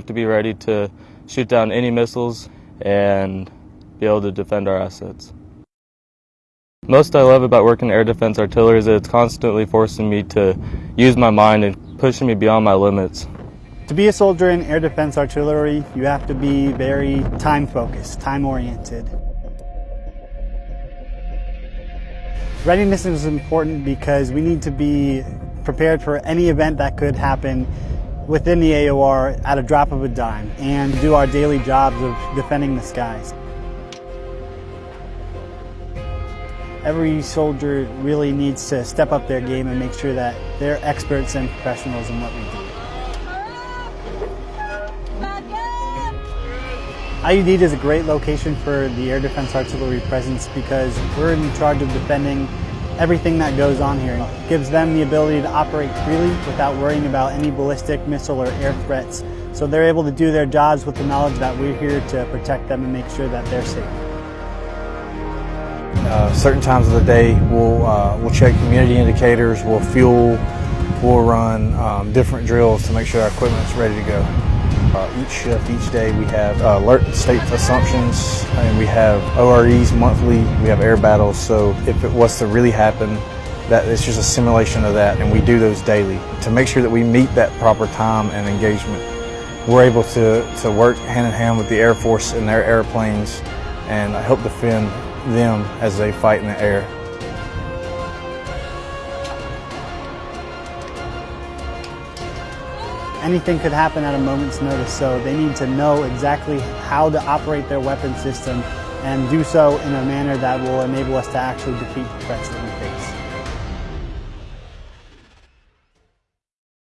have to be ready to shoot down any missiles and be able to defend our assets. Most I love about working air defense artillery is that it's constantly forcing me to use my mind and pushing me beyond my limits. To be a soldier in air defense artillery, you have to be very time focused, time oriented. Readiness is important because we need to be prepared for any event that could happen within the AOR at a drop of a dime and do our daily jobs of defending the skies. Every soldier really needs to step up their game and make sure that they're experts and professionals in what we do. IUD is a great location for the Air Defense Artillery presence because we're in charge of defending everything that goes on here. It gives them the ability to operate freely without worrying about any ballistic missile or air threats. So they're able to do their jobs with the knowledge that we're here to protect them and make sure that they're safe. Uh, certain times of the day, we'll uh, we'll check community indicators, we'll fuel, we'll run um, different drills to make sure our equipment's ready to go. Uh, each shift, each day, we have uh, alert state assumptions, and we have OREs monthly. We have air battles. So if it was to really happen, that it's just a simulation of that, and we do those daily to make sure that we meet that proper time and engagement. We're able to to work hand in hand with the Air Force and their airplanes, and help defend them as they fight in the air. Anything could happen at a moment's notice, so they need to know exactly how to operate their weapon system and do so in a manner that will enable us to actually defeat the threats